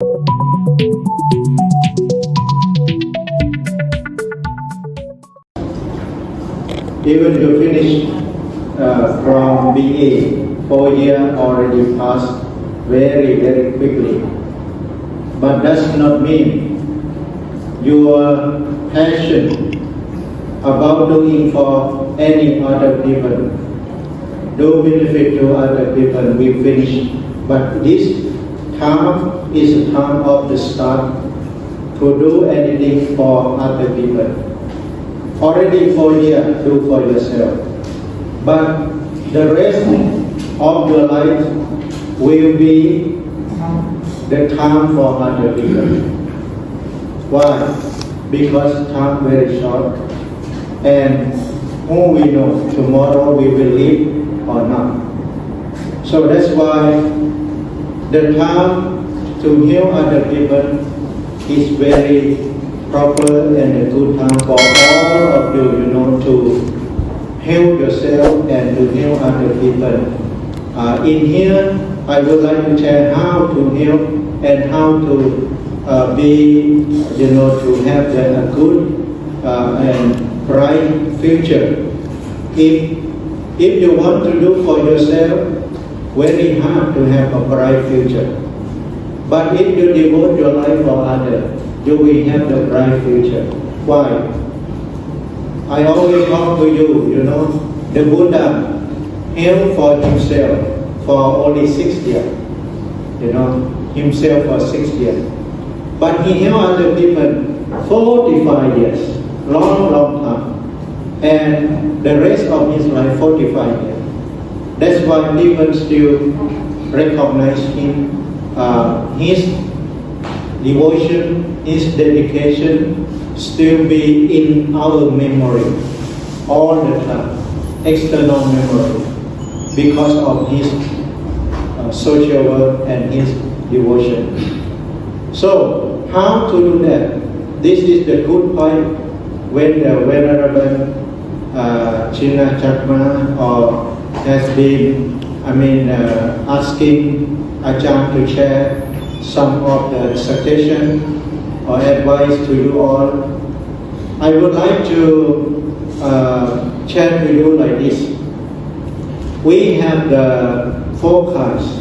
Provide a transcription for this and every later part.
Even you finish uh, from BA, four year already passed very, very quickly. But does not mean your passion about doing for any other people, do benefit to other people, we finish. But this time is a time of the start to do anything for other people. Already for years, do for yourself. But the rest of your life will be the time for other people. Why? Because time very short. And who we know tomorrow we will live or not. So that's why the time to heal other people is very proper and a good time for all of you, you know, to heal yourself and to heal other people. Uh, in here, I would like to share how to heal and how to uh, be, you know, to have a good uh, and bright future. If, if you want to do for yourself, very hard to have a bright future. But if you devote your life for others, you will have the bright future. Why? I always talk to you, you know, the Buddha held for himself for only six years, you know, himself for six years. But he held other people 45 years, long, long time. And the rest of his life, 45 years. That's why people still recognize him, uh, his devotion, his dedication still be in our memory all the time, external memory, because of his uh, social work and his devotion. So, how to do that? This is the good point when the Venerable uh, China Chakma has been, I mean, uh, asking Ajahn to share some of the suggestion or advice to you all. I would like to uh, share with you like this. We have the forecast,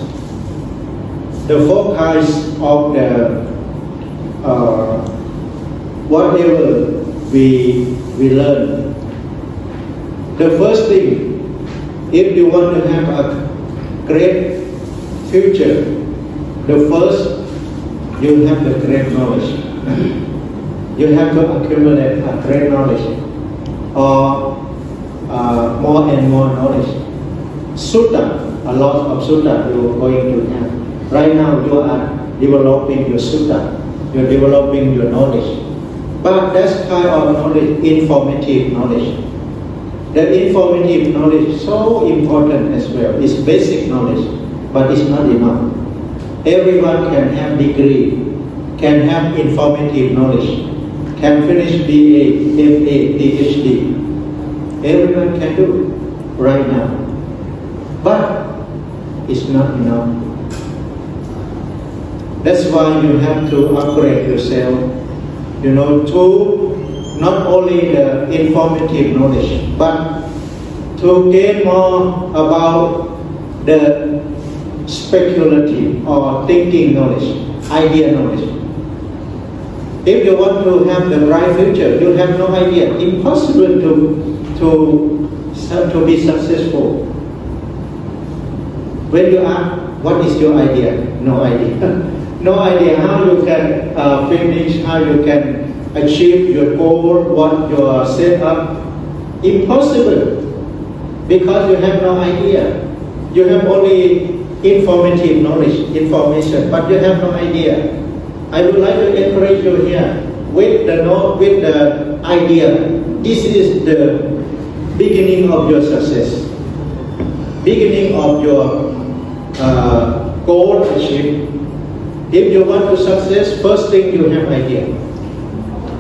the forecast of the uh, whatever we we learn. The first thing, if you want to have a great future, the first, you have the great knowledge. you have to accumulate a great knowledge or uh, more and more knowledge. Sutta, a lot of sutta you are going to have. Right now you are developing your sutta, you're developing your knowledge. But that's kind of knowledge, informative knowledge. The informative knowledge so important as well. It's basic knowledge, but it's not enough. Everyone can have degree, can have informative knowledge, can finish BA, FA, PhD. Everyone can do it right now. But it's not enough. That's why you have to upgrade yourself, you know, to not only the informative knowledge, but to gain more about the speculative or thinking knowledge, idea knowledge. If you want to have the bright future, you have no idea. Impossible to, to, to be successful. When you ask, what is your idea? No idea. no idea how you can uh, finish, how you can achieve your goal, what you are set up. Impossible. Because you have no idea. You have only informative knowledge, information, but you have no idea. I would like to encourage you here with the know, with the idea. This is the beginning of your success, beginning of your uh, goal achieved. If you want to success, first thing you have idea.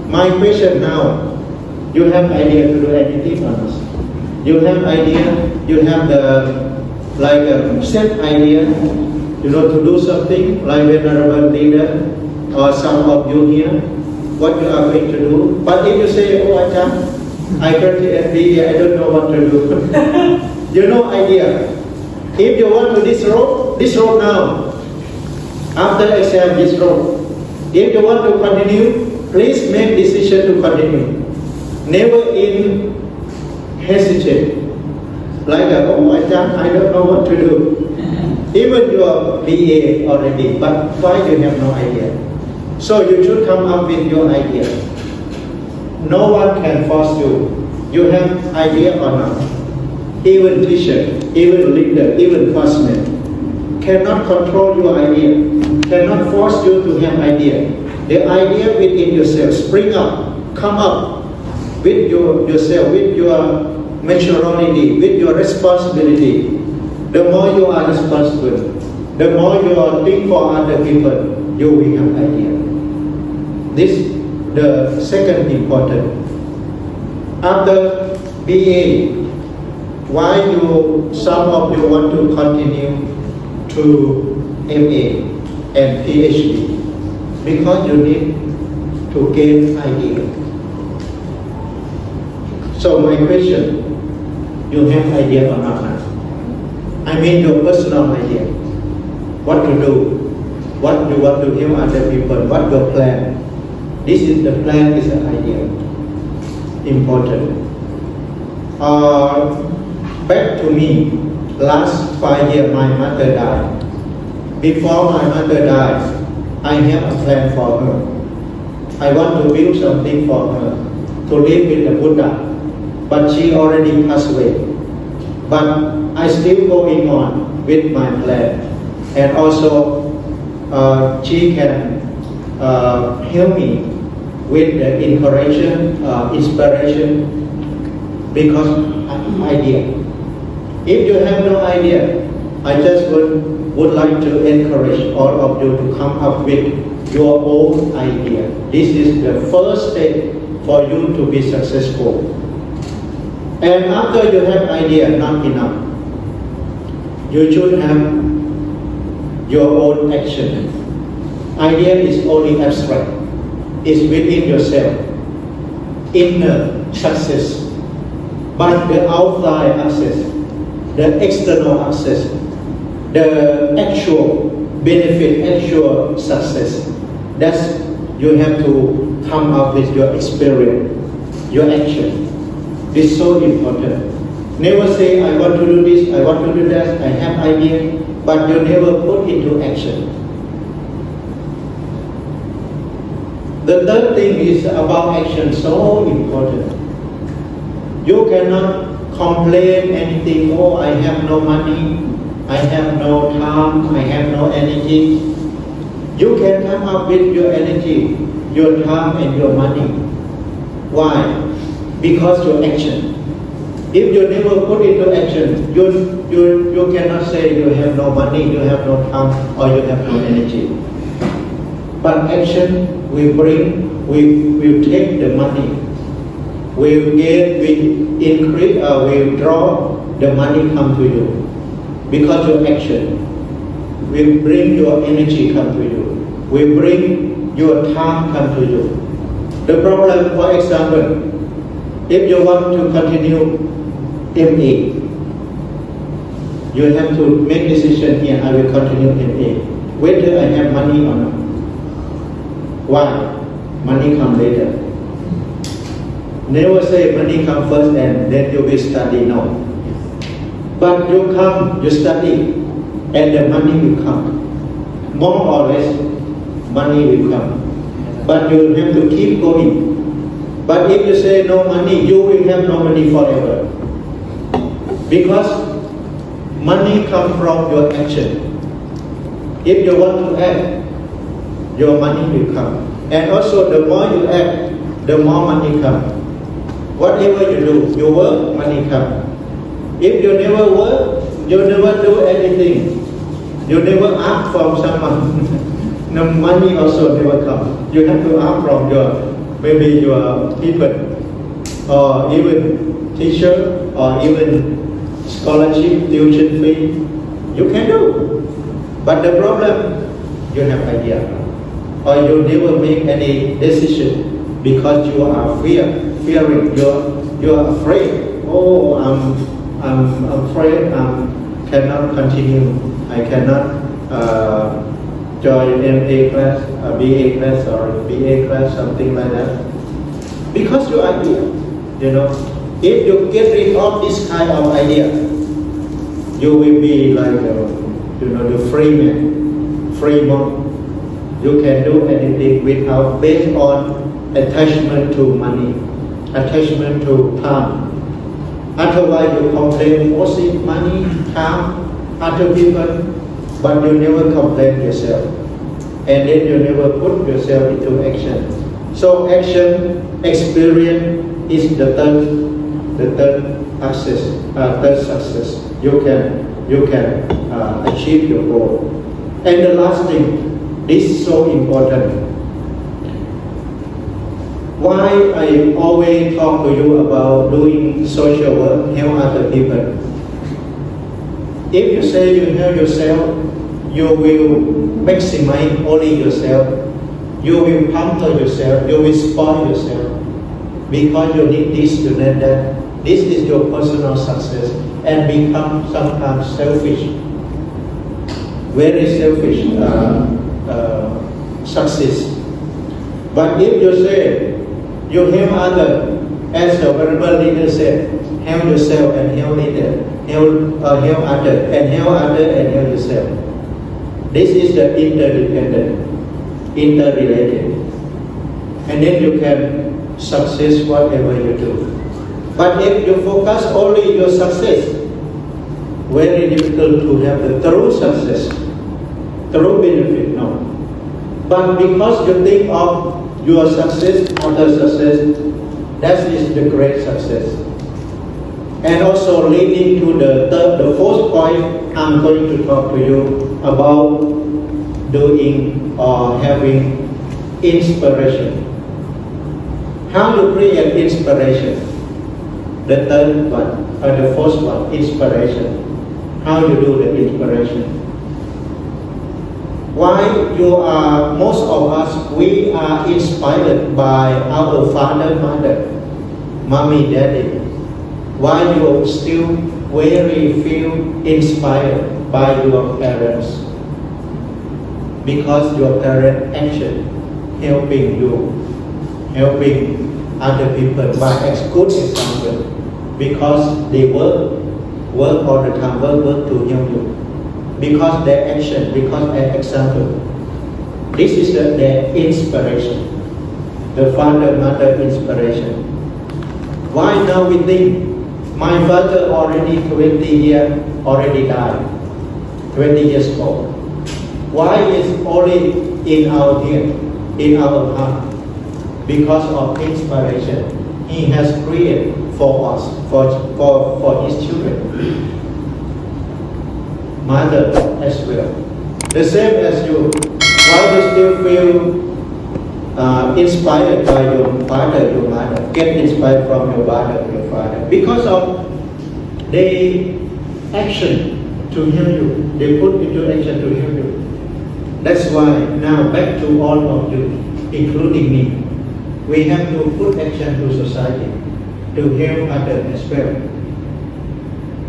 My question now, you have idea to do anything or not? You have idea, you have the like a set idea, you know, to do something like venerable leader or some of you here, what you are going to do. But if you say, oh Ajahn, I currently MBA, I don't know what to do. you know idea. If you want to disrobe, disrobe now. After exam, disrobe. If you want to continue, please make decision to continue. Never in hesitate. Like, oh, I don't, I don't know what to do. Even you are BA already, but why you have no idea? So you should come up with your idea. No one can force you. You have idea or not. Even teacher, even leader, even classmate cannot control your idea, cannot force you to have idea. The idea within yourself, spring up, come up with your, yourself, with your maturity, with your responsibility. The more you are responsible, the more you are think for other people, you will have idea. This the second important. After BA, why you some of you want to continue to MA and PhD? Because you need to gain idea. So my question, you have idea or not? I mean your personal idea. What to do? What you want to help other people? What your plan? This is the plan is an idea. Important. Uh, back to me, last five years my mother died. Before my mother died, I have a plan for her. I want to build something for her, to live with the Buddha. But she already passed away. But I still going on with my plan. And also, uh, she can uh, help me with the inspiration, uh, inspiration because idea. If you have no idea, I just would, would like to encourage all of you to come up with your own idea. This is the first step for you to be successful. And after you have idea, not enough. You should have your own action. Idea is only abstract It's within yourself. Inner success. But the outside access, the external access, the actual benefit, actual success, that's you have to come up with your experience, your action. This is so important. Never say, I want to do this, I want to do that, I have idea, but you never put into action. The third thing is about action, so important. You cannot complain anything, oh, I have no money, I have no time, I have no energy. You can come up with your energy, your time and your money. Why? Because your action. If you never put into action, you, you, you cannot say you have no money, you have no time, or you have no energy. But action will bring, we will take the money, We will get, we increase, uh, will draw the money come to you. Because your action will bring your energy come to you, will bring your time come to you. The problem, for example, if you want to continue MA, you have to make decision here, I will continue MA, whether I have money or not. Why? Money come later. Never say money come first and then you will study, no. But you come, you study, and the money will come. More or less, money will come. But you have to keep going. But if you say no money, you will have no money forever. Because money comes from your action. If you want to act, your money will come. And also the more you act, the more money come. Whatever you do, you work, money come. If you never work, you never do anything. You never ask from someone. no money also never come. You have to ask from your maybe your people or even teacher or even scholarship, tuition fee. You can do. But the problem, you have idea, or you never make any decision because you are fear, fearing, you're, you're afraid. Oh, I'm, I'm afraid I cannot continue. I cannot uh, join MA class, uh, BA class, or BA class, something like that. Because your idea, you know, if you get rid of this kind of idea, you will be like, uh, you know, the free man, free monk. You can do anything without based on attachment to money, attachment to time. Otherwise, you complain mostly money, time, other people, but you never complain yourself. And then you never put yourself into action. So action, experience is the third, the third access, uh, third success. You can, you can uh, achieve your goal. And the last thing, this is so important. Why I always talk to you about doing social work, help other people. If you say you help yourself, you will maximize only yourself. You will pamper yourself, you will spoil yourself. Because you need this, you need that. This is your personal success and become sometimes selfish. Very selfish uh, uh, success. But if you say, you help others, as the Venerable Leader said, help yourself and help leader, help, uh, help others, and help others and help yourself. This is the interdependent, interrelated. And then you can success whatever you do. But if you focus only your success, very difficult to have the true success, true benefit, no. But because you think of your success, other success, that is the great success. And also leading to the third, the fourth point, I'm going to talk to you about doing or having inspiration. How to create inspiration? The third one, or the fourth one, inspiration. How you do the inspiration? Why you are, most of us, we are inspired by our father, mother, mommy, daddy. Why you still very feel inspired by your parents? Because your parent action helping you, helping other people by ex good example. Because they work, work all the time, work, work to help you because their action, because their example. This is the, their inspiration, the father mother inspiration. Why now we think my father already 20 years already died, 20 years old. Why is only in our head, in our heart? Because of inspiration he has created for us, for, for, for his children mother as well. The same as you. Why do you still feel uh, inspired by your father, your mother? Get inspired from your father, your father. Because of they action to help you. They put into action to help you. That's why now back to all of you, including me. We have to put action to society to help others as well.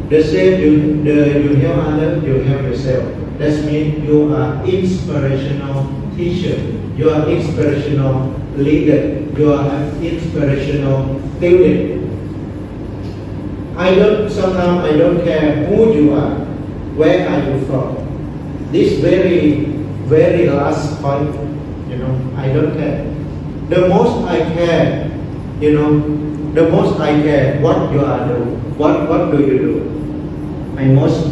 The same you, the, you help others, you help yourself. That means you are inspirational teacher. You are inspirational leader. You are an inspirational student. I don't, sometimes I don't care who you are. Where are you from? This very, very last point, you know, I don't care. The most I care, you know, the most I care what you are doing. What, what do you do? I most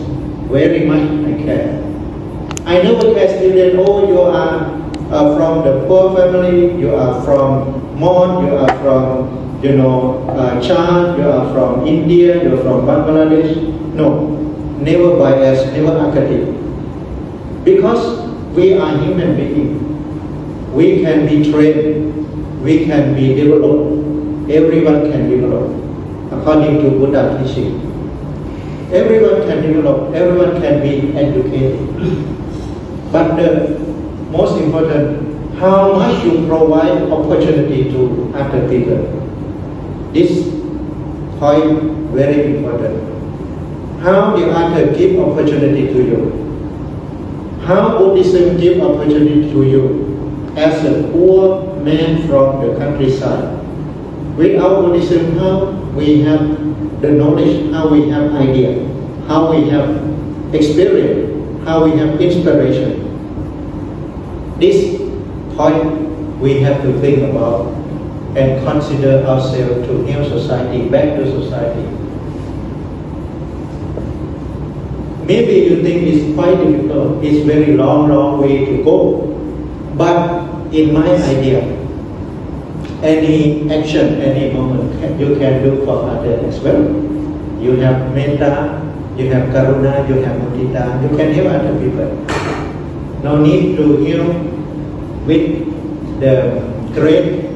very much I care. I never student, oh you are uh, from the poor family, you are from Mon, you are from, you know, uh, Chad, you are from India, you are from Bangladesh. No, never bias, never academic. Because we are human beings. We can be trained, we can be developed, everyone can develop according to Buddha teaching. Everyone can develop, everyone can be educated. But the most important, how much you provide opportunity to other people. This point very important. How the other give opportunity to you. How Buddhism give opportunity to you as a poor man from the countryside. Without Buddhism, how we have the knowledge, how we have idea, how we have experience, how we have inspiration. This point we have to think about and consider ourselves to new society, back to society. Maybe you think it's quite difficult, it's very long, long way to go. But in my idea, any action, any moment you can do for others as well. You have metta, you have karuna, you have mudita, you can help other people. No need to help with the great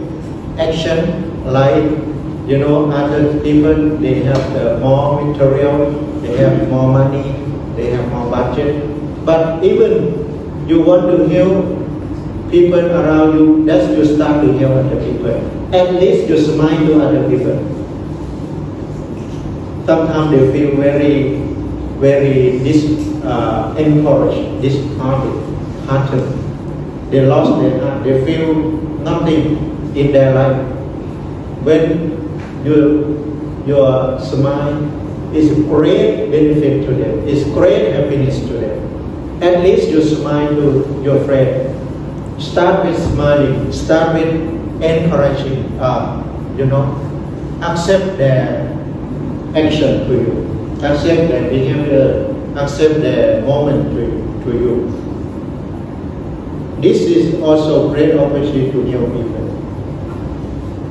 action like you know other people they have the more material, they have more money, they have more budget. But even you want to help people around you, that's you start to help other people. At least you smile to other people. Sometimes they feel very, very dis, uh, encouraged, disheartened, hearted. They lost their heart. They feel nothing in their life. When you, your smile is a great benefit to them. It's great happiness to them. At least you smile to your friend. Start with smiling. Start with encouraging. Uh, you know, accept their action to you. Accept their behavior. Accept their moment to, to you. This is also great opportunity to help people.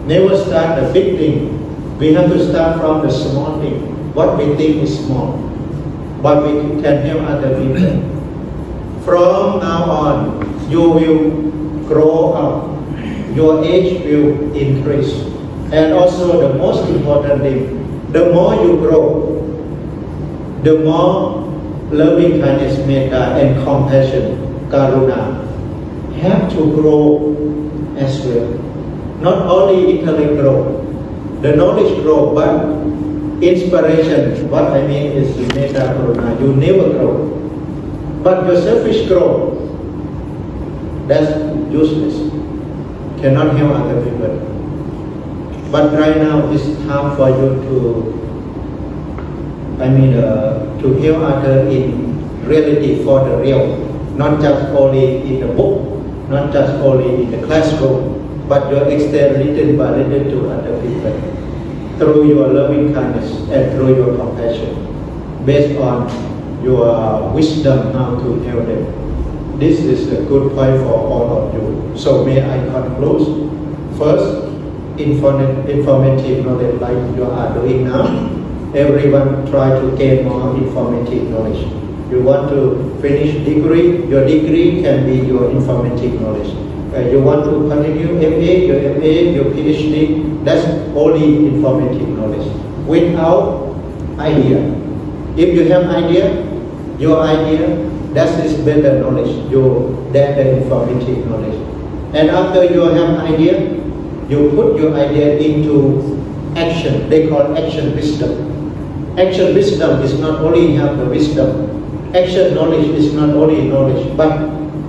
Never start a big thing. We have to start from the small thing what we think is small, but we can help other people. From now on, you will grow up, your age will increase. And also the most important thing, the more you grow, the more loving kindness, metta, and compassion, karuna, have to grow as well. Not only intellect grow, the knowledge grow, but inspiration, what I mean is metta karuna, you never grow. But your selfish grow, that's useless. Cannot help other people. But right now it's time for you to, I mean, uh, to help other in reality for the real, not just only in the book, not just only in the classroom, but you extend little by little to other people through your loving kindness and through your compassion, based on your wisdom how to help them. This is a good point for all of you. So may I conclude? First, informative knowledge like you are doing now. Everyone try to gain more informative knowledge. You want to finish degree, your degree can be your informative knowledge uh, you want to continue MA, your MA, your PhD, that's only informative knowledge. Without idea. If you have idea, your idea, that is better knowledge, your the informative knowledge. And after you have idea, you put your idea into action. They call action wisdom. Action wisdom is not only have the wisdom. Action knowledge is not only knowledge, but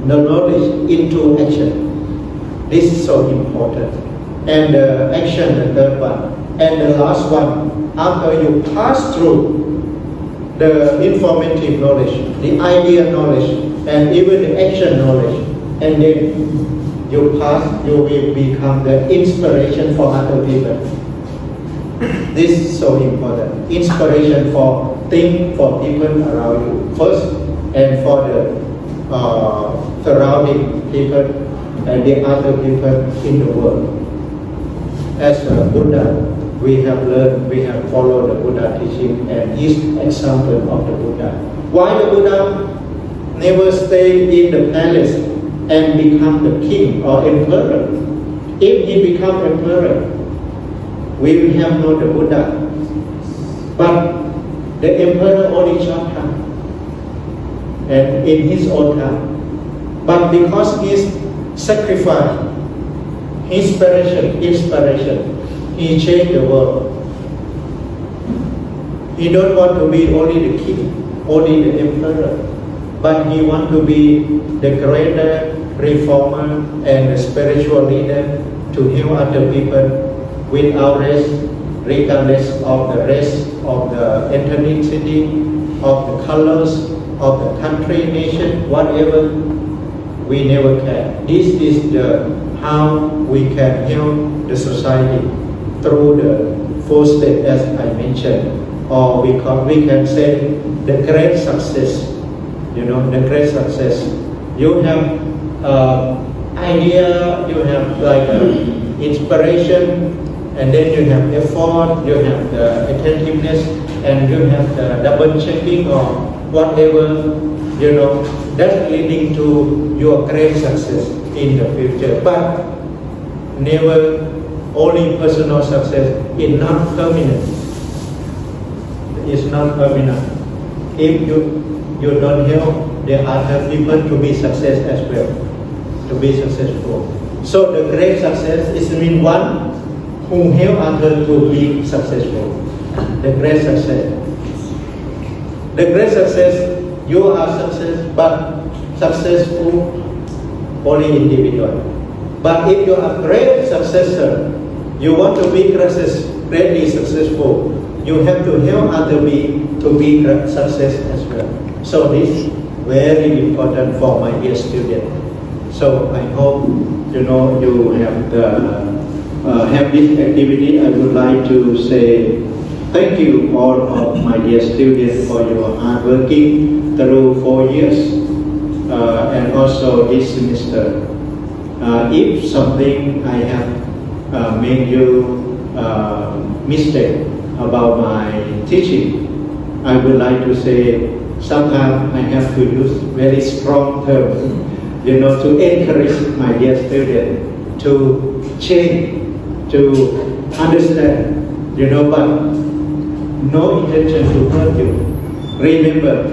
the knowledge into action. This is so important. And the action, the third one. And the last one, after you pass through the informative knowledge, the idea knowledge, and even the action knowledge, and then you pass, you will become the inspiration for other people. This is so important. Inspiration for think for people around you first, and for the uh, surrounding people and the other people in the world. As a Buddha, we have learned, we have followed the Buddha teaching and his example of the Buddha. Why the Buddha never stay in the palace and become the king or emperor? If he become emperor, we will have no the Buddha. But the emperor only short time. And in his own time, But because his sacrifice, inspiration, inspiration, he changed the world. He don't want to be only the king, only the emperor, but he want to be the greater reformer and spiritual leader to heal other people without race, regardless of the race, of the ethnicity, of the colors, of the country, nation, whatever, we never care. This is the how we can help the society through the four steps as I mentioned, or we, call, we can say the great success. You know, the great success. You have uh, idea, you have like uh, inspiration, and then you have effort, you have the attentiveness, and you have the double checking or whatever, you know, that's leading to your great success in the future. But never only personal success is not permanent. It's not permanent. If you you don't help the other people to be success as well, to be successful. So the great success is mean one who help others to be successful. The great success. The great success, you are success, but successful only individual. But if you are a great successor, you want to be greatly successful, you have to help other be to be success as well. So this is very important for my dear student. So I hope you know you have the uh, have this activity. I would like to say thank you all of my dear students for your hard working through four years uh, and also this semester. Uh, if something I have uh, made you uh, mistake about my teaching, I would like to say sometimes I have to use very strong terms, you know, to encourage my dear student to change, to understand, you know, but no intention to hurt you. Remember,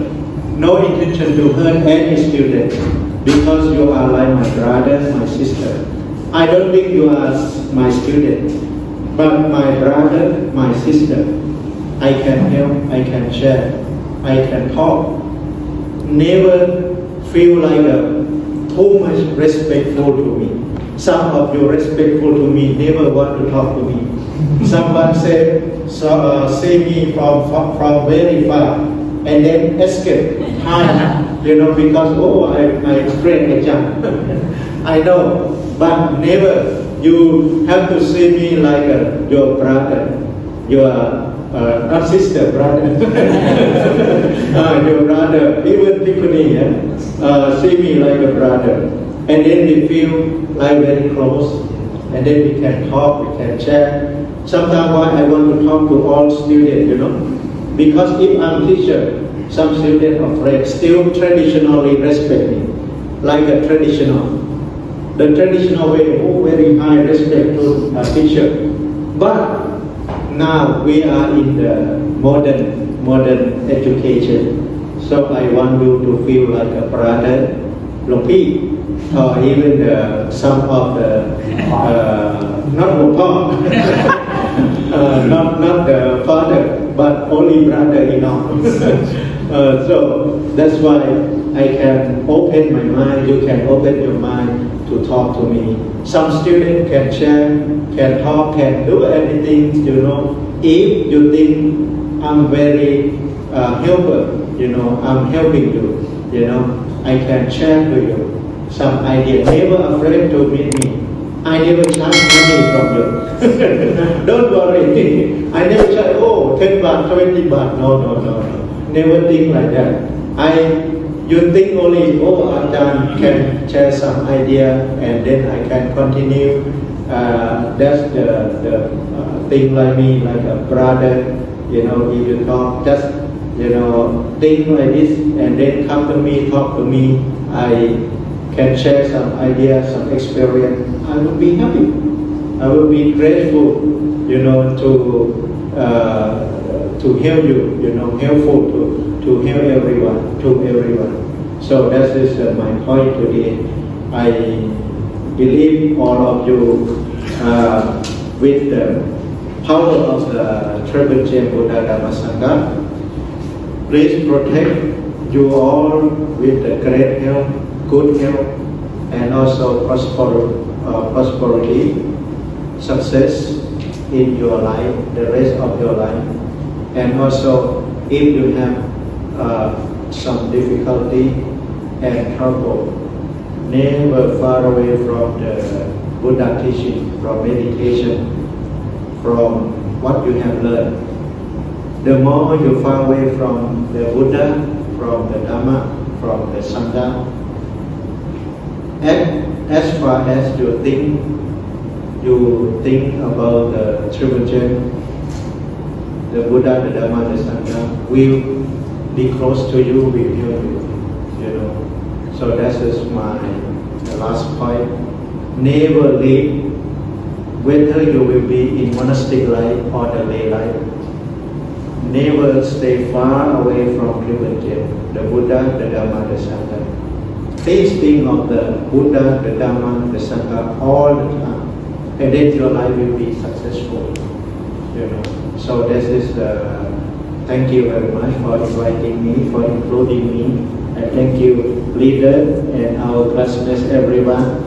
no intention to hurt any student because you are like my brother, my sister. I don't think you are my student, but my brother, my sister. I can help, I can share, I can talk. Never feel like a, too much respectful to me. Some of you respectful to me never want to talk to me. Someone said, so, uh, see me from, from, from very far and then escape, you know, because, oh, I, my friend Ajahn. I know, but never. You have to see me like uh, your brother, your uh, not sister, brother. uh, your brother, even Tiffany, yeah? uh, see me like a brother. And then we feel like very close. And then we can talk, we can chat. Sometimes why I want to talk to all students, you know. Because if I'm teacher, some students of friends still traditionally respect me, like a traditional. The traditional way, oh, very high respect to a teacher. But now we are in the modern modern education. So I want you to feel like a brother, Lopi, or even the, some of the uh, not uh, not not the father, but only brother-in-law. uh, so that's why I can open my mind. You can open your mind to talk to me. Some students can share, can talk, can do anything, you know. If you think I'm very uh, you know, I'm helping you, you know, I can share with you some idea. Never afraid to meet me. I never charge money from you. Don't worry. I never charge, oh, 10 baht, 20 baht. No, no, no, no. Never think like that. I you think only, oh, Ajahn can share some idea and then I can continue. Uh, that's the, the uh, thing like me, like a brother, you know, if you talk, just, you know, think like this and then come to me, talk to me. I can share some ideas, some experience. I will be happy. I will be grateful, you know, to uh, to help you, you know, helpful to to help everyone, to everyone. So that is uh, my point today. I believe all of you uh, with the power of the Triple Gem Buddha Dhamma Sangha. Please protect you all with the great health, good health, and also prosper, uh, prosperity, success in your life, the rest of your life. And also, if you have uh, some difficulty and trouble, never far away from the Buddha teaching, from meditation, from what you have learned. The more you far away from the Buddha, from the Dhamma, from the Sangha, and as far as you think, you think about the Triple Gem, the Buddha, the Dhamma, the Sangha, will be close to you, will help you, you know. So that is my last point. Never leave, whether you will be in monastic life or the lay life. Never stay far away from Gem, the Buddha, the Dhamma, the Sangha. Please think of the Buddha, the Dhamma, the Sangha all the time, and then your life will be successful. You know. So this is the. Thank you very much for inviting me, for including me, and thank you, leader and our classmates, everyone.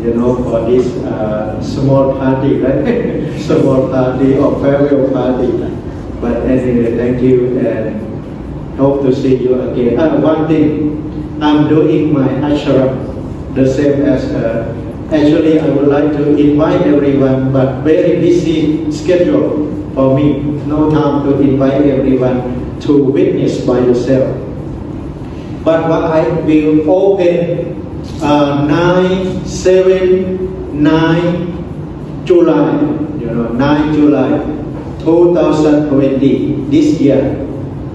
You know, for this uh, small party, right? small party or farewell party. But anyway, thank you and hope to see you again. Uh, one thing, I'm doing my ashram the same as uh, actually I would like to invite everyone, but very busy schedule for me. No time to invite everyone to witness by yourself. But what I will open uh, 9, 7, 9 July, you know, 9 July 2020, this year.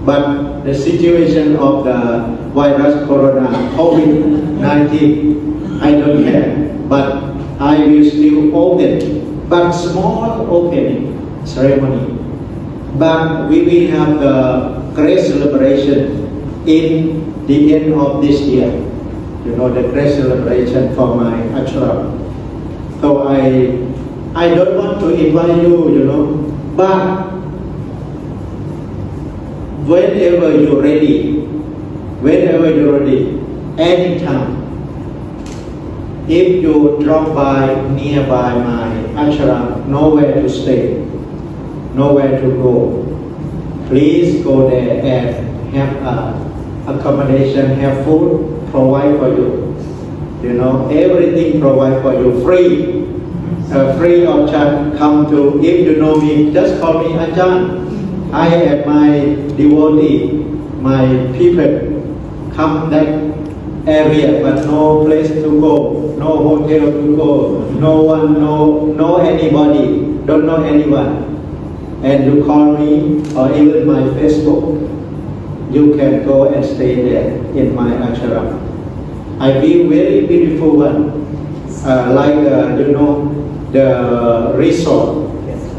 But the situation of the virus corona, COVID-19, I don't care. But I will still open, but small opening ceremony. But we will have the great celebration in the end of this year. You know, the great celebration for my ashram. So I, I don't want to invite you, you know, but whenever you're ready, whenever you're ready, anytime, if you drop by nearby my ashram, nowhere to stay, nowhere to go, please go there and have a accommodation, have food, provide for you. You know, everything provide for you free. Uh, free of charge. Come to, if you know me, just call me Ajahn. I and my devotee, my people, come that area, but no place to go, no hotel to go, no one, no, no anybody, don't know anyone. And you call me or even my Facebook, you can go and stay there in my ashram. I feel very beautiful one, uh, like uh, you know the resort,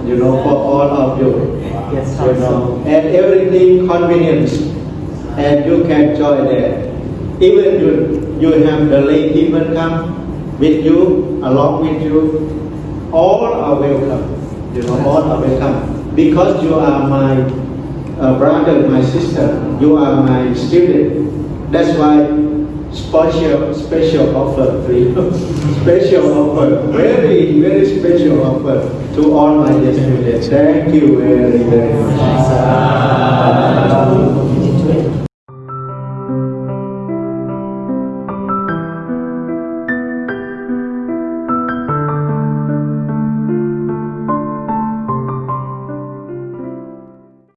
you know for all of you, Yes, you know, and everything convenience, and you can join there. Even you you have the lay people come with you, along with you, all are welcome. You know, all are welcome because you are my uh, brother, my sister, you are my student. That's why special special offer to you. special offer, very very special offer to all my students. Thank you very very much.